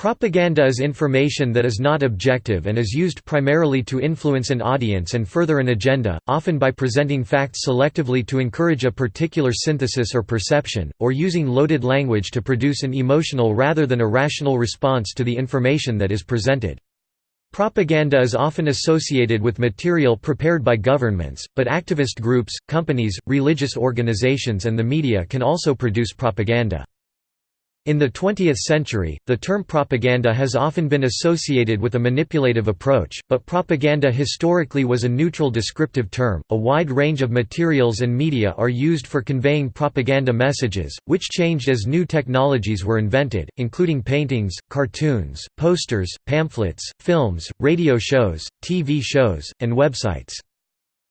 Propaganda is information that is not objective and is used primarily to influence an audience and further an agenda, often by presenting facts selectively to encourage a particular synthesis or perception, or using loaded language to produce an emotional rather than a rational response to the information that is presented. Propaganda is often associated with material prepared by governments, but activist groups, companies, religious organizations and the media can also produce propaganda. In the 20th century, the term propaganda has often been associated with a manipulative approach, but propaganda historically was a neutral descriptive term. A wide range of materials and media are used for conveying propaganda messages, which changed as new technologies were invented, including paintings, cartoons, posters, pamphlets, films, radio shows, TV shows, and websites.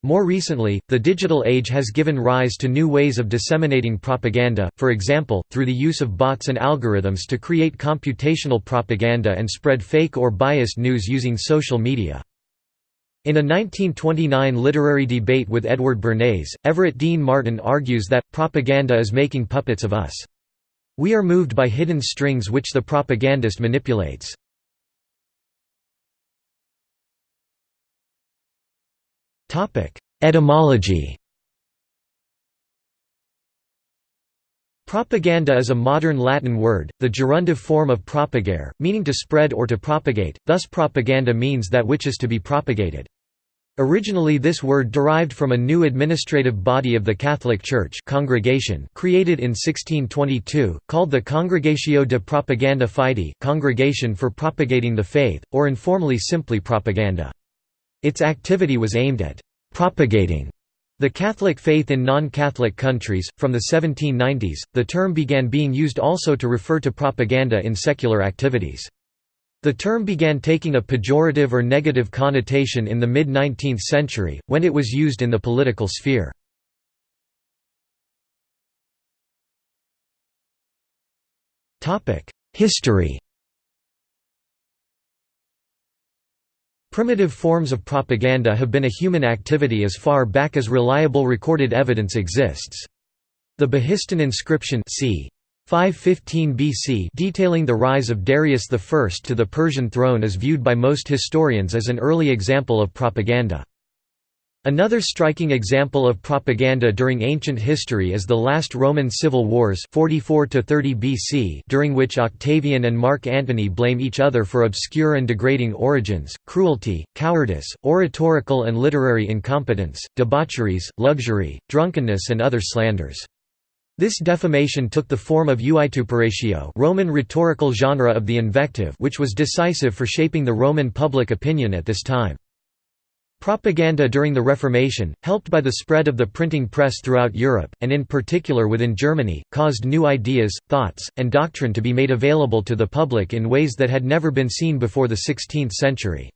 More recently, the digital age has given rise to new ways of disseminating propaganda, for example, through the use of bots and algorithms to create computational propaganda and spread fake or biased news using social media. In a 1929 literary debate with Edward Bernays, Everett Dean Martin argues that, propaganda is making puppets of us. We are moved by hidden strings which the propagandist manipulates. Etymology Propaganda is a modern Latin word, the gerundive form of propagare, meaning to spread or to propagate, thus propaganda means that which is to be propagated. Originally this word derived from a new administrative body of the Catholic Church congregation created in 1622, called the Congregatio de Propaganda Fide Congregation for Propagating the Faith, or informally simply propaganda. Its activity was aimed at «propagating» the Catholic faith in non-Catholic countries. From the 1790s, the term began being used also to refer to propaganda in secular activities. The term began taking a pejorative or negative connotation in the mid-19th century, when it was used in the political sphere. History Primitive forms of propaganda have been a human activity as far back as reliable recorded evidence exists. The Behistun inscription c. 515 BC detailing the rise of Darius I to the Persian throne is viewed by most historians as an early example of propaganda. Another striking example of propaganda during ancient history is the last Roman civil wars 44 BC during which Octavian and Mark Antony blame each other for obscure and degrading origins, cruelty, cowardice, oratorical and literary incompetence, debaucheries, luxury, drunkenness and other slanders. This defamation took the form of euituperatio Roman rhetorical genre of the invective which was decisive for shaping the Roman public opinion at this time. Propaganda during the Reformation, helped by the spread of the printing press throughout Europe, and in particular within Germany, caused new ideas, thoughts, and doctrine to be made available to the public in ways that had never been seen before the 16th century.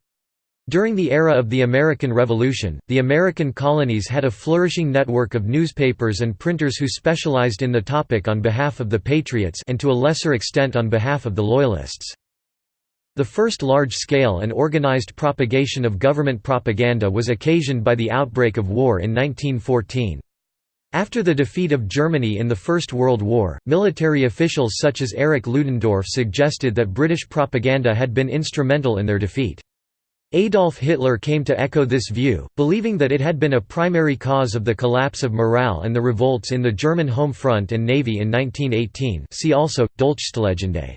During the era of the American Revolution, the American colonies had a flourishing network of newspapers and printers who specialized in the topic on behalf of the Patriots and to a lesser extent on behalf of the Loyalists. The first large-scale and organized propagation of government propaganda was occasioned by the outbreak of war in 1914. After the defeat of Germany in the First World War, military officials such as Erich Ludendorff suggested that British propaganda had been instrumental in their defeat. Adolf Hitler came to echo this view, believing that it had been a primary cause of the collapse of morale and the revolts in the German home front and navy in 1918 see also, Dolchstoßlegende.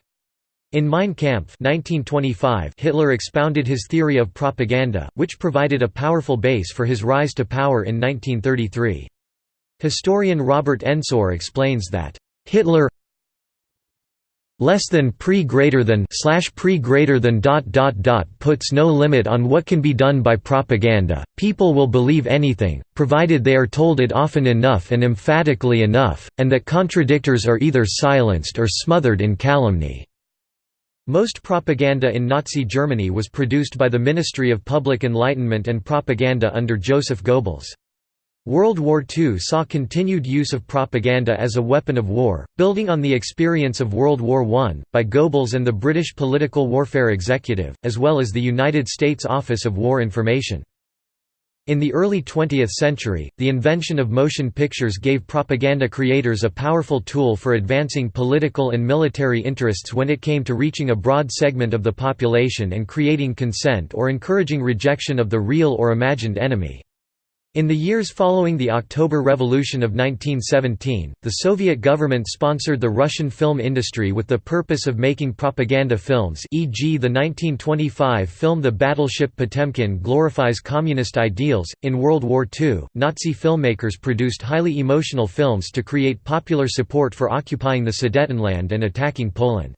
In Mein Kampf 1925, Hitler expounded his theory of propaganda, which provided a powerful base for his rise to power in 1933. Historian Robert Ensor explains that, "...Hitler less than pre greater than slash pre greater than dot dot dot puts no limit on what can be done by propaganda people will believe anything provided they are told it often enough and emphatically enough and that contradictors are either silenced or smothered in calumny most propaganda in Nazi Germany was produced by the Ministry of Public Enlightenment and Propaganda under Joseph Goebbels. World War II saw continued use of propaganda as a weapon of war, building on the experience of World War I, by Goebbels and the British Political Warfare Executive, as well as the United States Office of War Information. In the early 20th century, the invention of motion pictures gave propaganda creators a powerful tool for advancing political and military interests when it came to reaching a broad segment of the population and creating consent or encouraging rejection of the real or imagined enemy. In the years following the October Revolution of 1917, the Soviet government sponsored the Russian film industry with the purpose of making propaganda films e.g. the 1925 film The Battleship Potemkin glorifies communist ideals. In World War II, Nazi filmmakers produced highly emotional films to create popular support for occupying the Sudetenland and attacking Poland.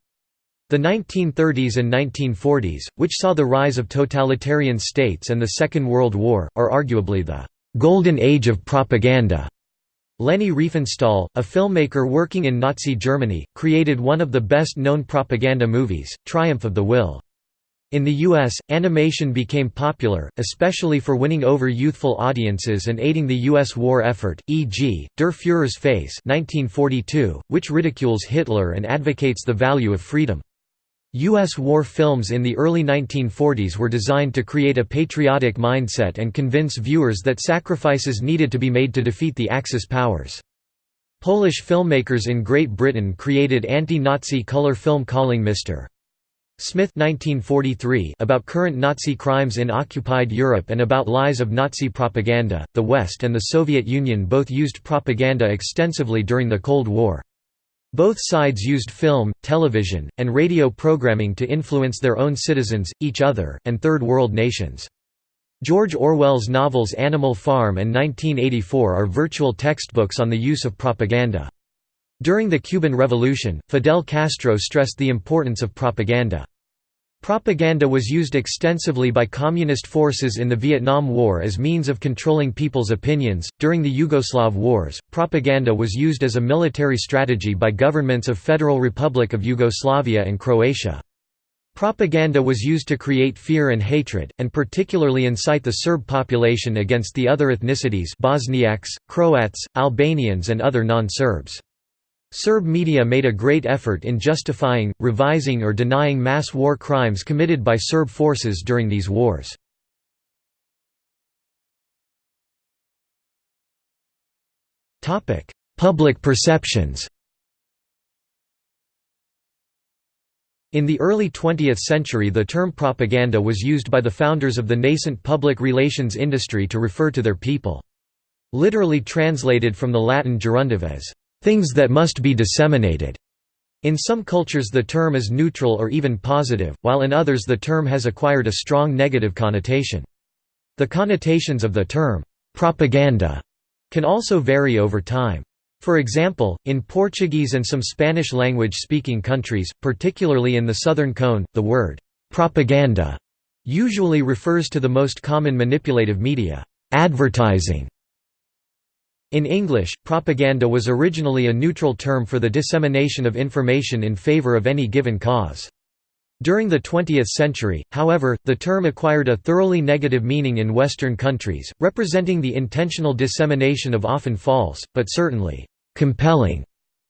The 1930s and 1940s, which saw the rise of totalitarian states and the Second World War, are arguably the «golden age of propaganda». Leni Riefenstahl, a filmmaker working in Nazi Germany, created one of the best-known propaganda movies, Triumph of the Will. In the US, animation became popular, especially for winning over youthful audiences and aiding the US war effort, e.g., Der Führer's Face 1942, which ridicules Hitler and advocates the value of freedom. U.S. war films in the early 1940s were designed to create a patriotic mindset and convince viewers that sacrifices needed to be made to defeat the Axis powers. Polish filmmakers in Great Britain created anti-Nazi color film Calling Mr. Smith 1943 about current Nazi crimes in occupied Europe and about lies of Nazi propaganda. The West and the Soviet Union both used propaganda extensively during the Cold War. Both sides used film, television, and radio programming to influence their own citizens, each other, and Third World nations. George Orwell's novels Animal Farm and 1984 are virtual textbooks on the use of propaganda. During the Cuban Revolution, Fidel Castro stressed the importance of propaganda. Propaganda was used extensively by communist forces in the Vietnam War as means of controlling people's opinions. During the Yugoslav wars, propaganda was used as a military strategy by governments of Federal Republic of Yugoslavia and Croatia. Propaganda was used to create fear and hatred, and particularly incite the Serb population against the other ethnicities Bosniaks, Croats, Albanians and other non-Serbs. Serb media made a great effort in justifying, revising or denying mass war crimes committed by Serb forces during these wars. Public perceptions In the early 20th century the term propaganda was used by the founders of the nascent public relations industry to refer to their people. Literally translated from the Latin gerundive as things that must be disseminated. In some cultures the term is neutral or even positive, while in others the term has acquired a strong negative connotation. The connotations of the term, propaganda, can also vary over time. For example, in Portuguese and some Spanish language-speaking countries, particularly in the Southern Cone, the word, propaganda, usually refers to the most common manipulative media, advertising, in English, propaganda was originally a neutral term for the dissemination of information in favor of any given cause. During the 20th century, however, the term acquired a thoroughly negative meaning in Western countries, representing the intentional dissemination of often false, but certainly compelling,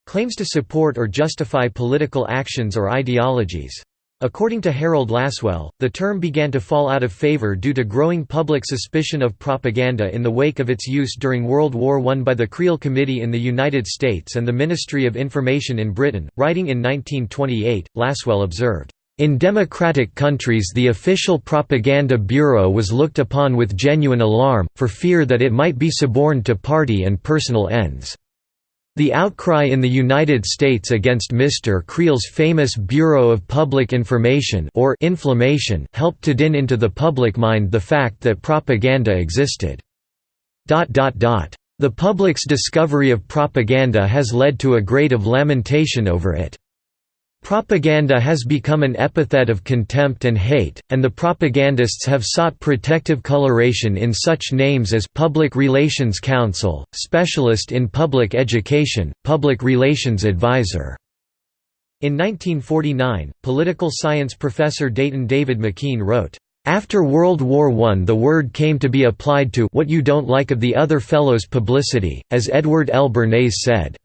claims to support or justify political actions or ideologies. According to Harold Lasswell, the term began to fall out of favor due to growing public suspicion of propaganda in the wake of its use during World War I by the Creel Committee in the United States and the Ministry of Information in Britain. Writing in 1928, Lasswell observed, in democratic countries the official propaganda bureau was looked upon with genuine alarm, for fear that it might be suborned to party and personal ends. The outcry in the United States against Mr. Creel's famous Bureau of Public Information or inflammation helped to din into the public mind the fact that propaganda existed. The public's discovery of propaganda has led to a great of lamentation over it. Propaganda has become an epithet of contempt and hate, and the propagandists have sought protective coloration in such names as Public Relations Council, Specialist in Public Education, Public Relations Advisor. In 1949, political science professor Dayton David McKean wrote, after World War I the word came to be applied to what you don't like of the other fellow's publicity, as Edward L. Bernays said.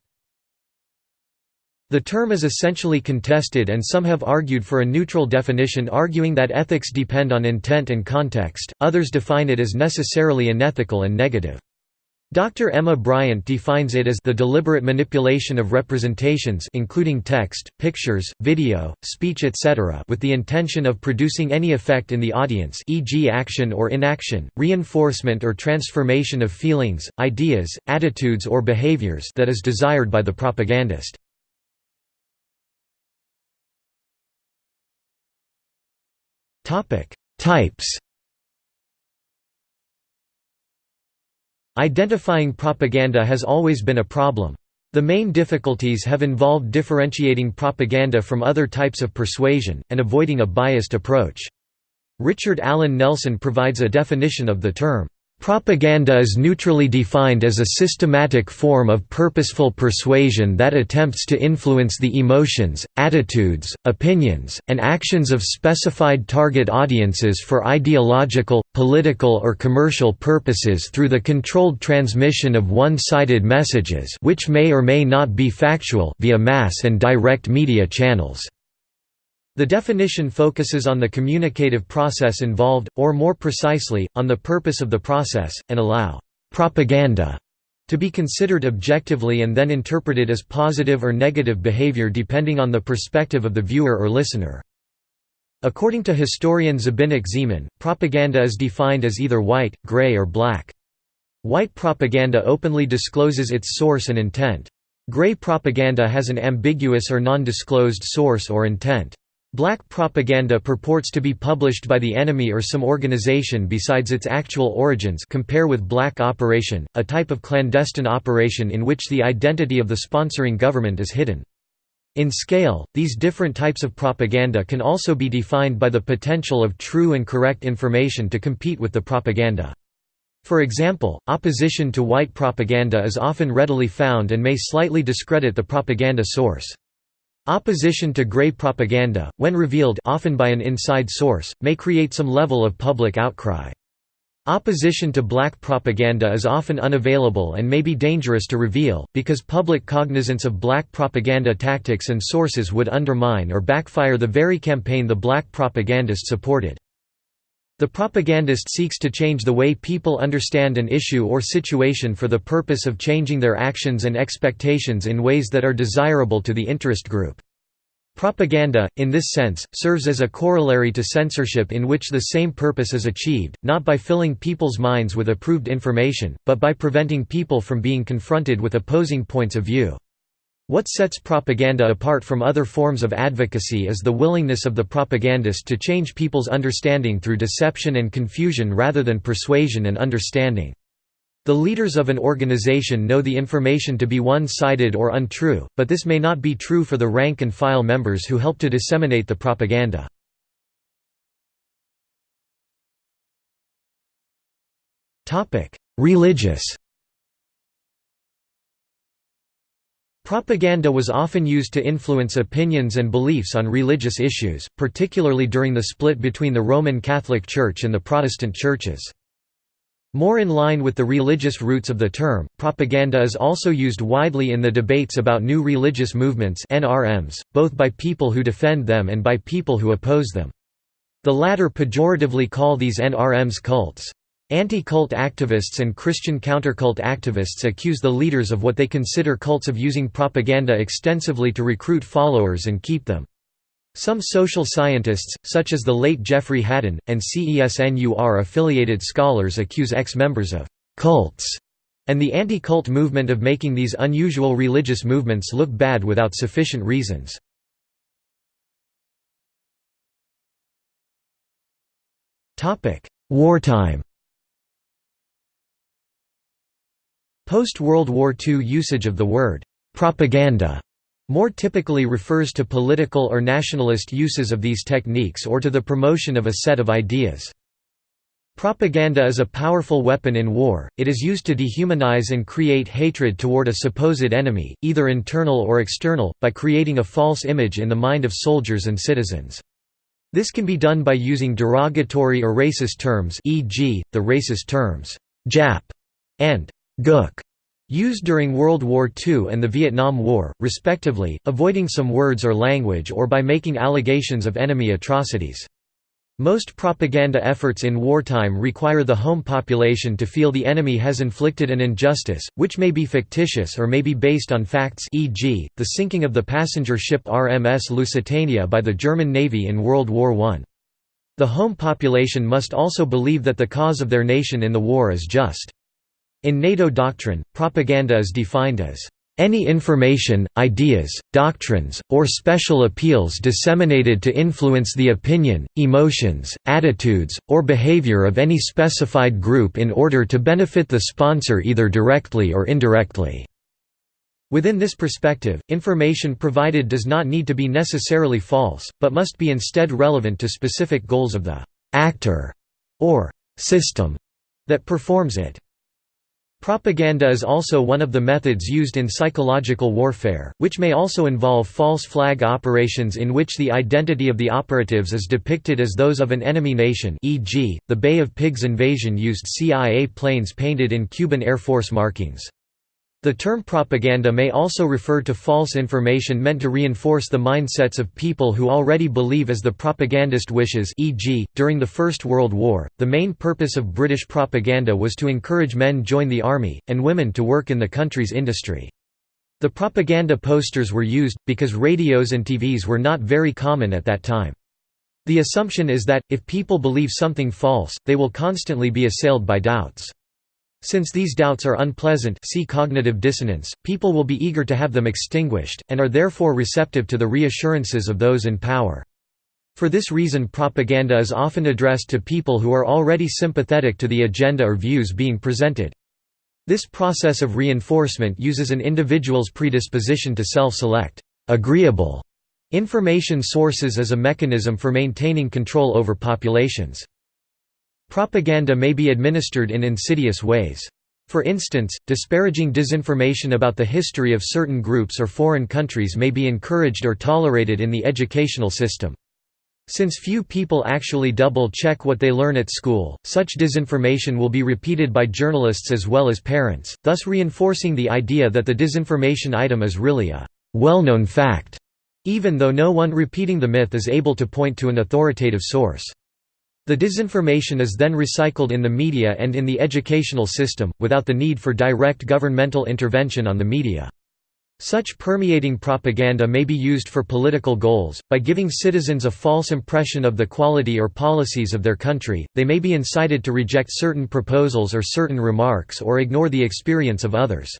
The term is essentially contested and some have argued for a neutral definition arguing that ethics depend on intent and context, others define it as necessarily unethical and negative. Dr. Emma Bryant defines it as the deliberate manipulation of representations including text, pictures, video, speech etc. with the intention of producing any effect in the audience e.g. action or inaction, reinforcement or transformation of feelings, ideas, attitudes or behaviors that is desired by the propagandist. Types Identifying propaganda has always been a problem. The main difficulties have involved differentiating propaganda from other types of persuasion, and avoiding a biased approach. Richard Allen Nelson provides a definition of the term, Propaganda is neutrally defined as a systematic form of purposeful persuasion that attempts to influence the emotions, attitudes, opinions, and actions of specified target audiences for ideological, political or commercial purposes through the controlled transmission of one-sided messages which may or may not be factual via mass and direct media channels. The definition focuses on the communicative process involved, or more precisely, on the purpose of the process, and allow «propaganda» to be considered objectively and then interpreted as positive or negative behavior depending on the perspective of the viewer or listener. According to historian Zbynek Zeman, propaganda is defined as either white, gray or black. White propaganda openly discloses its source and intent. Gray propaganda has an ambiguous or non-disclosed source or intent. Black propaganda purports to be published by the enemy or some organization besides its actual origins compare with black operation, a type of clandestine operation in which the identity of the sponsoring government is hidden. In scale, these different types of propaganda can also be defined by the potential of true and correct information to compete with the propaganda. For example, opposition to white propaganda is often readily found and may slightly discredit the propaganda source. Opposition to gray propaganda, when revealed often by an inside source, may create some level of public outcry. Opposition to black propaganda is often unavailable and may be dangerous to reveal, because public cognizance of black propaganda tactics and sources would undermine or backfire the very campaign the black propagandist supported. The propagandist seeks to change the way people understand an issue or situation for the purpose of changing their actions and expectations in ways that are desirable to the interest group. Propaganda, in this sense, serves as a corollary to censorship in which the same purpose is achieved, not by filling people's minds with approved information, but by preventing people from being confronted with opposing points of view. What sets propaganda apart from other forms of advocacy is the willingness of the propagandist to change people's understanding through deception and confusion rather than persuasion and understanding. The leaders of an organization know the information to be one-sided or untrue, but this may not be true for the rank-and-file members who help to disseminate the propaganda. Religious Propaganda was often used to influence opinions and beliefs on religious issues, particularly during the split between the Roman Catholic Church and the Protestant churches. More in line with the religious roots of the term, propaganda is also used widely in the debates about new religious movements NRMs, both by people who defend them and by people who oppose them. The latter pejoratively call these NRMs cults. Anti-cult activists and Christian countercult activists accuse the leaders of what they consider cults of using propaganda extensively to recruit followers and keep them. Some social scientists, such as the late Jeffrey Hadden, and CESNUR-affiliated scholars accuse ex-members of «cults» and the anti-cult movement of making these unusual religious movements look bad without sufficient reasons. Wartime Post-World War II usage of the word «propaganda» more typically refers to political or nationalist uses of these techniques or to the promotion of a set of ideas. Propaganda is a powerful weapon in war, it is used to dehumanize and create hatred toward a supposed enemy, either internal or external, by creating a false image in the mind of soldiers and citizens. This can be done by using derogatory or racist terms e.g., the racist terms, Jap and Gook, Used during World War II and the Vietnam War, respectively, avoiding some words or language or by making allegations of enemy atrocities. Most propaganda efforts in wartime require the home population to feel the enemy has inflicted an injustice, which may be fictitious or may be based on facts e.g., the sinking of the passenger ship RMS Lusitania by the German Navy in World War I. The home population must also believe that the cause of their nation in the war is just. In NATO doctrine, propaganda is defined as any information, ideas, doctrines, or special appeals disseminated to influence the opinion, emotions, attitudes, or behavior of any specified group in order to benefit the sponsor either directly or indirectly." Within this perspective, information provided does not need to be necessarily false, but must be instead relevant to specific goals of the «actor» or «system» that performs it. Propaganda is also one of the methods used in psychological warfare, which may also involve false flag operations in which the identity of the operatives is depicted as those of an enemy nation e.g., the Bay of Pigs invasion used CIA planes painted in Cuban Air Force markings. The term propaganda may also refer to false information meant to reinforce the mindsets of people who already believe as the propagandist wishes e.g., during the First World War, the main purpose of British propaganda was to encourage men to join the army, and women to work in the country's industry. The propaganda posters were used, because radios and TVs were not very common at that time. The assumption is that, if people believe something false, they will constantly be assailed by doubts. Since these doubts are unpleasant see cognitive dissonance, people will be eager to have them extinguished, and are therefore receptive to the reassurances of those in power. For this reason propaganda is often addressed to people who are already sympathetic to the agenda or views being presented. This process of reinforcement uses an individual's predisposition to self-select agreeable information sources as a mechanism for maintaining control over populations. Propaganda may be administered in insidious ways. For instance, disparaging disinformation about the history of certain groups or foreign countries may be encouraged or tolerated in the educational system. Since few people actually double-check what they learn at school, such disinformation will be repeated by journalists as well as parents, thus reinforcing the idea that the disinformation item is really a well-known fact, even though no one repeating the myth is able to point to an authoritative source. The disinformation is then recycled in the media and in the educational system, without the need for direct governmental intervention on the media. Such permeating propaganda may be used for political goals. By giving citizens a false impression of the quality or policies of their country, they may be incited to reject certain proposals or certain remarks or ignore the experience of others.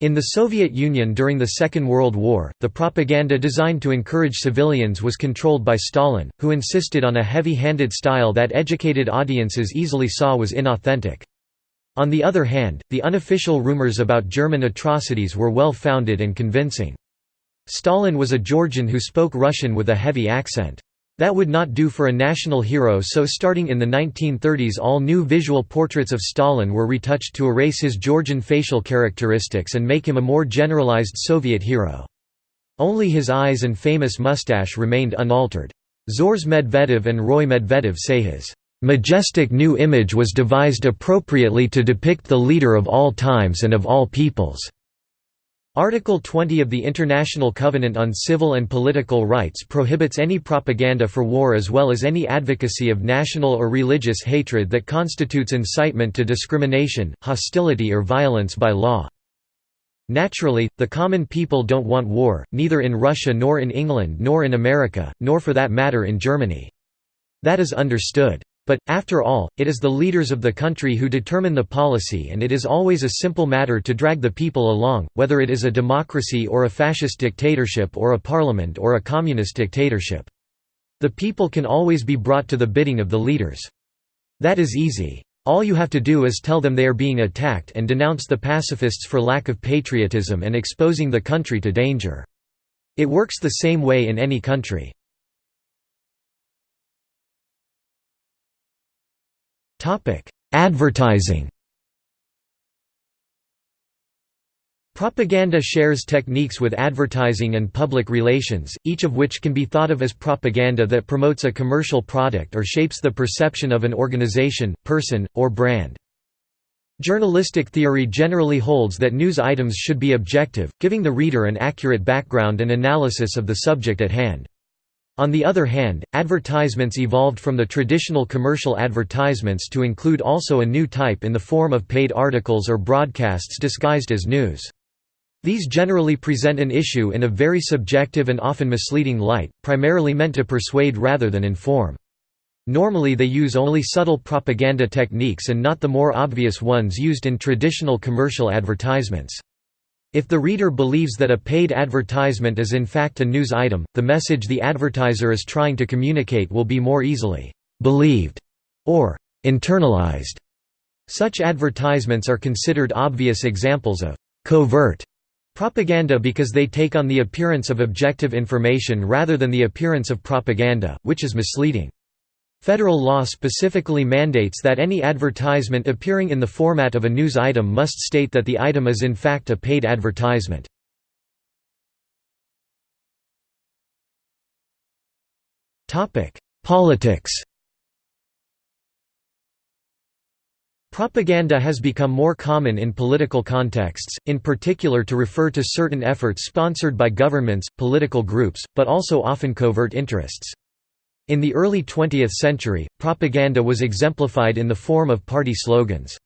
In the Soviet Union during the Second World War, the propaganda designed to encourage civilians was controlled by Stalin, who insisted on a heavy-handed style that educated audiences easily saw was inauthentic. On the other hand, the unofficial rumors about German atrocities were well-founded and convincing. Stalin was a Georgian who spoke Russian with a heavy accent. That would not do for a national hero so starting in the 1930s all new visual portraits of Stalin were retouched to erase his Georgian facial characteristics and make him a more generalized Soviet hero. Only his eyes and famous mustache remained unaltered. Zhores Medvedev and Roy Medvedev say his majestic new image was devised appropriately to depict the leader of all times and of all peoples. Article 20 of the International Covenant on Civil and Political Rights prohibits any propaganda for war as well as any advocacy of national or religious hatred that constitutes incitement to discrimination, hostility or violence by law. Naturally, the common people don't want war, neither in Russia nor in England nor in America, nor for that matter in Germany. That is understood. But, after all, it is the leaders of the country who determine the policy and it is always a simple matter to drag the people along, whether it is a democracy or a fascist dictatorship or a parliament or a communist dictatorship. The people can always be brought to the bidding of the leaders. That is easy. All you have to do is tell them they are being attacked and denounce the pacifists for lack of patriotism and exposing the country to danger. It works the same way in any country. Topic: Advertising. Propaganda shares techniques with advertising and public relations, each of which can be thought of as propaganda that promotes a commercial product or shapes the perception of an organization, person, or brand. Journalistic theory generally holds that news items should be objective, giving the reader an accurate background and analysis of the subject at hand. On the other hand, advertisements evolved from the traditional commercial advertisements to include also a new type in the form of paid articles or broadcasts disguised as news. These generally present an issue in a very subjective and often misleading light, primarily meant to persuade rather than inform. Normally they use only subtle propaganda techniques and not the more obvious ones used in traditional commercial advertisements. If the reader believes that a paid advertisement is in fact a news item, the message the advertiser is trying to communicate will be more easily «believed» or «internalized». Such advertisements are considered obvious examples of «covert» propaganda because they take on the appearance of objective information rather than the appearance of propaganda, which is misleading. Federal law specifically mandates that any advertisement appearing in the format of a news item must state that the item is in fact a paid advertisement. Politics Propaganda has become more common in political contexts, in particular to refer to certain efforts sponsored by governments, political groups, but also often covert interests. In the early 20th century, propaganda was exemplified in the form of party slogans.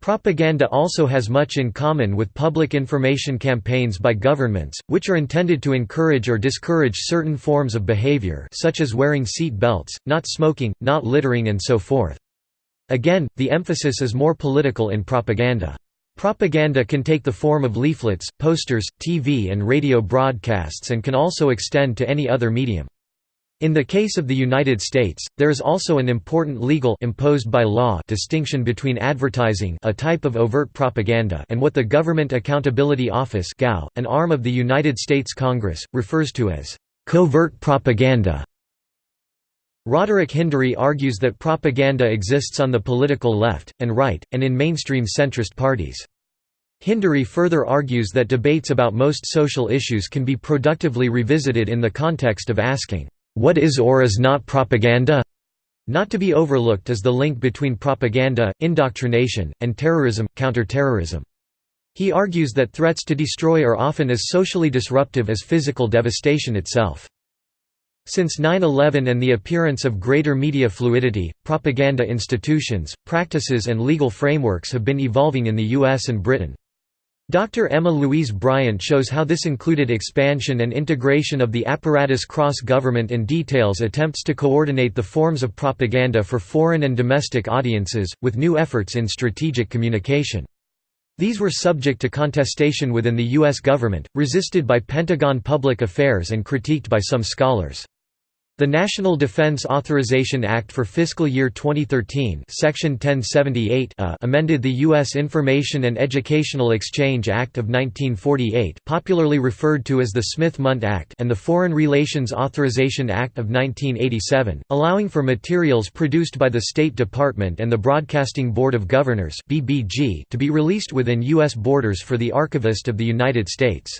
Propaganda also has much in common with public information campaigns by governments, which are intended to encourage or discourage certain forms of behavior such as wearing seat belts, not smoking, not littering and so forth. Again, the emphasis is more political in propaganda. Propaganda can take the form of leaflets, posters, TV and radio broadcasts and can also extend to any other medium. In the case of the United States, there is also an important legal imposed by law distinction between advertising a type of overt propaganda and what the Government Accountability Office an arm of the United States Congress, refers to as covert propaganda. Roderick Hindery argues that propaganda exists on the political left, and right, and in mainstream centrist parties. Hindery further argues that debates about most social issues can be productively revisited in the context of asking, what is or is not propaganda? Not to be overlooked is the link between propaganda, indoctrination, and terrorism, counterterrorism. He argues that threats to destroy are often as socially disruptive as physical devastation itself. Since 9-11 and the appearance of greater media fluidity, propaganda institutions, practices and legal frameworks have been evolving in the US and Britain. Dr. Emma Louise Bryant shows how this included expansion and integration of the apparatus cross-government and details attempts to coordinate the forms of propaganda for foreign and domestic audiences, with new efforts in strategic communication. These were subject to contestation within the U.S. government, resisted by Pentagon Public Affairs and critiqued by some scholars. The National Defense Authorization Act for fiscal year 2013 Section 1078 uh, amended the U.S. Information and Educational Exchange Act of 1948 popularly referred to as the Smith-Mundt Act and the Foreign Relations Authorization Act of 1987, allowing for materials produced by the State Department and the Broadcasting Board of Governors to be released within U.S. borders for the Archivist of the United States.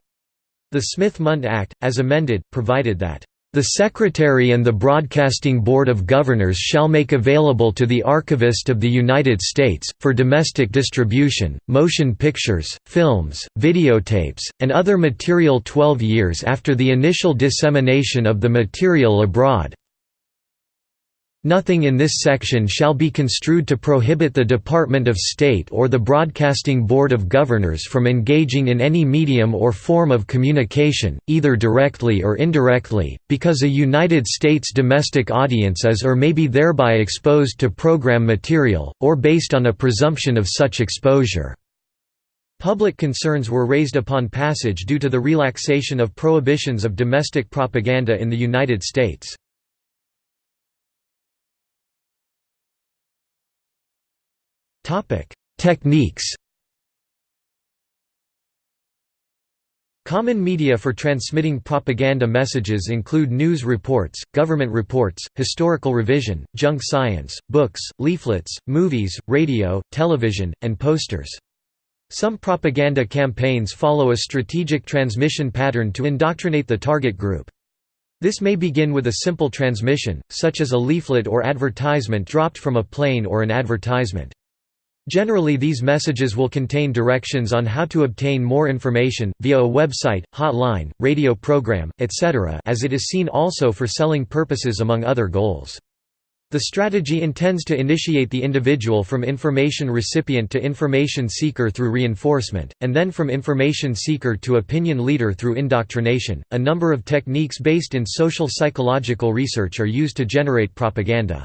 The Smith-Mundt Act, as amended, provided that the Secretary and the Broadcasting Board of Governors shall make available to the Archivist of the United States, for domestic distribution, motion pictures, films, videotapes, and other material 12 years after the initial dissemination of the material abroad, Nothing in this section shall be construed to prohibit the Department of State or the Broadcasting Board of Governors from engaging in any medium or form of communication, either directly or indirectly, because a United States domestic audience is or may be thereby exposed to program material, or based on a presumption of such exposure. Public concerns were raised upon passage due to the relaxation of prohibitions of domestic propaganda in the United States. Techniques Common media for transmitting propaganda messages include news reports, government reports, historical revision, junk science, books, leaflets, movies, radio, television, and posters. Some propaganda campaigns follow a strategic transmission pattern to indoctrinate the target group. This may begin with a simple transmission, such as a leaflet or advertisement dropped from a plane or an advertisement. Generally these messages will contain directions on how to obtain more information, via a website, hotline, radio program, etc. as it is seen also for selling purposes among other goals. The strategy intends to initiate the individual from information recipient to information seeker through reinforcement, and then from information seeker to opinion leader through indoctrination. A number of techniques based in social psychological research are used to generate propaganda.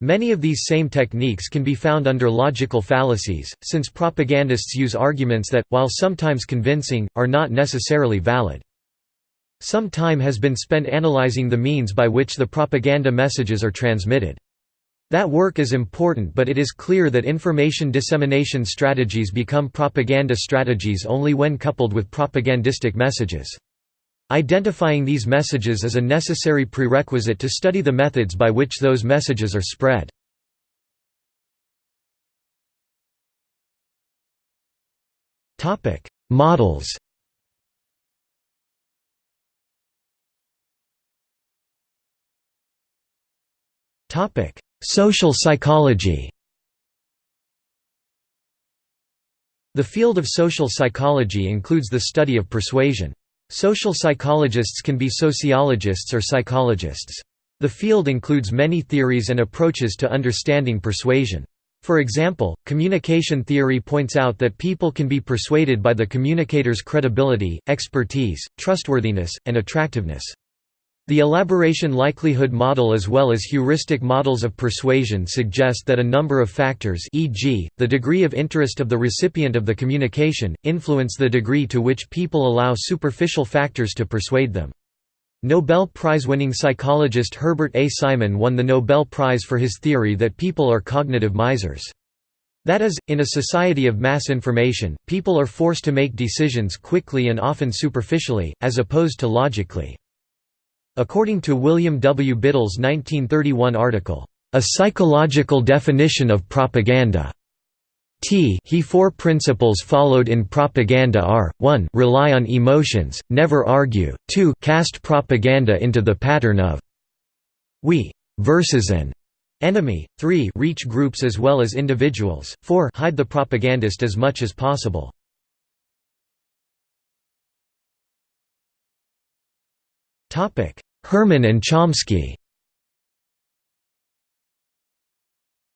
Many of these same techniques can be found under logical fallacies, since propagandists use arguments that, while sometimes convincing, are not necessarily valid. Some time has been spent analyzing the means by which the propaganda messages are transmitted. That work is important but it is clear that information dissemination strategies become propaganda strategies only when coupled with propagandistic messages. Identifying these messages is a necessary prerequisite to study the methods by which those messages are spread. Models Social psychology The field of social psychology includes the study of persuasion. Social psychologists can be sociologists or psychologists. The field includes many theories and approaches to understanding persuasion. For example, communication theory points out that people can be persuaded by the communicator's credibility, expertise, trustworthiness, and attractiveness. The elaboration likelihood model as well as heuristic models of persuasion suggest that a number of factors e.g., the degree of interest of the recipient of the communication, influence the degree to which people allow superficial factors to persuade them. Nobel Prize-winning psychologist Herbert A. Simon won the Nobel Prize for his theory that people are cognitive misers. That is, in a society of mass information, people are forced to make decisions quickly and often superficially, as opposed to logically. According to William W. Biddle's 1931 article, "'A Psychological Definition of Propaganda' T he four principles followed in propaganda are, 1 rely on emotions, never argue, 2 cast propaganda into the pattern of we versus an enemy, 3 reach groups as well as individuals, 4 hide the propagandist as much as possible. Herman and Chomsky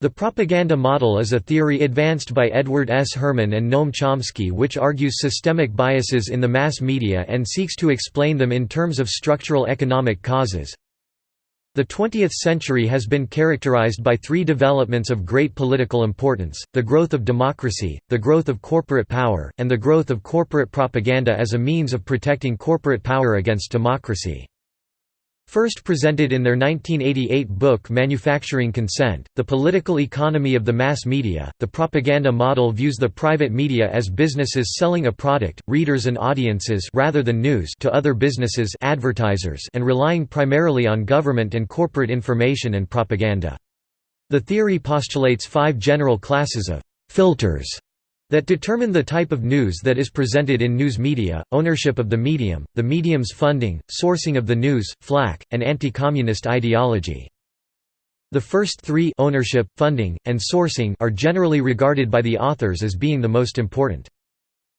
The propaganda model is a theory advanced by Edward S. Herman and Noam Chomsky which argues systemic biases in the mass media and seeks to explain them in terms of structural economic causes. The 20th century has been characterized by three developments of great political importance, the growth of democracy, the growth of corporate power, and the growth of corporate propaganda as a means of protecting corporate power against democracy. First presented in their 1988 book Manufacturing Consent, The Political Economy of the Mass Media, the propaganda model views the private media as businesses selling a product, readers and audiences rather than news to other businesses advertisers and relying primarily on government and corporate information and propaganda. The theory postulates five general classes of «filters» that determine the type of news that is presented in news media, ownership of the medium, the medium's funding, sourcing of the news, flak, and anti-communist ideology. The first three ownership, funding, and sourcing are generally regarded by the authors as being the most important.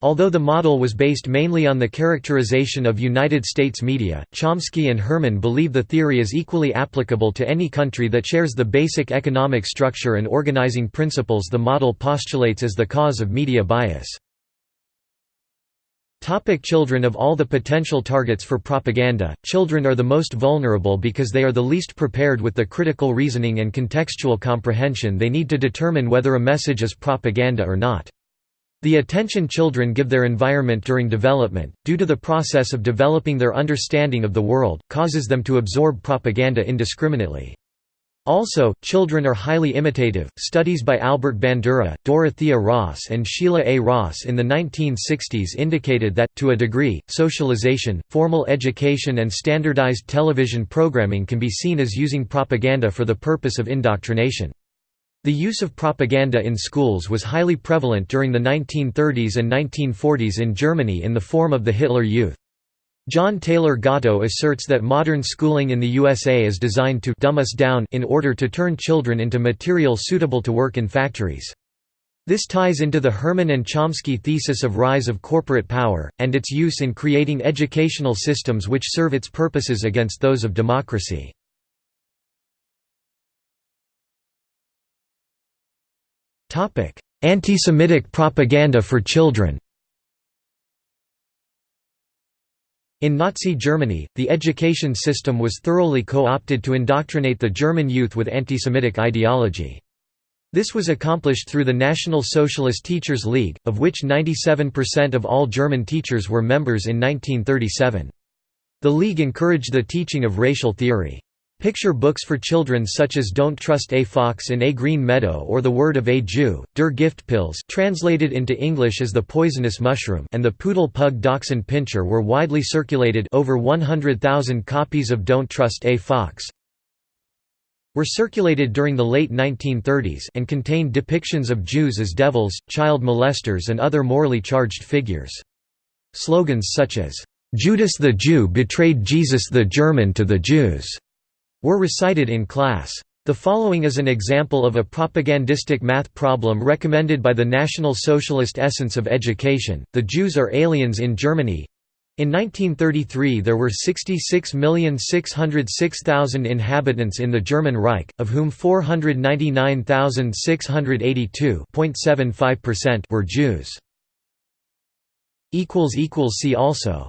Although the model was based mainly on the characterization of United States media, Chomsky and Herman believe the theory is equally applicable to any country that shares the basic economic structure and organizing principles the model postulates as the cause of media bias. Topic children Of all the potential targets for propaganda, children are the most vulnerable because they are the least prepared with the critical reasoning and contextual comprehension they need to determine whether a message is propaganda or not. The attention children give their environment during development, due to the process of developing their understanding of the world, causes them to absorb propaganda indiscriminately. Also, children are highly imitative. Studies by Albert Bandura, Dorothea Ross, and Sheila A. Ross in the 1960s indicated that, to a degree, socialization, formal education, and standardized television programming can be seen as using propaganda for the purpose of indoctrination. The use of propaganda in schools was highly prevalent during the 1930s and 1940s in Germany in the form of the Hitler Youth. John Taylor Gatto asserts that modern schooling in the USA is designed to dumb us down in order to turn children into material suitable to work in factories. This ties into the Herman and Chomsky thesis of rise of corporate power, and its use in creating educational systems which serve its purposes against those of democracy. Anti-Semitic propaganda for children In Nazi Germany, the education system was thoroughly co-opted to indoctrinate the German youth with anti-Semitic ideology. This was accomplished through the National Socialist Teachers League, of which 97% of all German teachers were members in 1937. The League encouraged the teaching of racial theory. Picture books for children such as Don't Trust a Fox in a Green Meadow or The Word of a Jew, Der Giftpilz translated into English as The Poisonous Mushroom and The Poodle Pug Dachshund Pinscher were widely circulated over 100,000 copies of Don't Trust a Fox, were circulated during the late 1930s and contained depictions of Jews as devils, child molesters and other morally charged figures. Slogans such as, "'Judas the Jew betrayed Jesus the German to the Jews' were recited in class. The following is an example of a propagandistic math problem recommended by the National Socialist Essence of Education. The Jews are aliens in Germany. In 1933 there were 66,606,000 inhabitants in the German Reich, of whom 499,682 were Jews. See also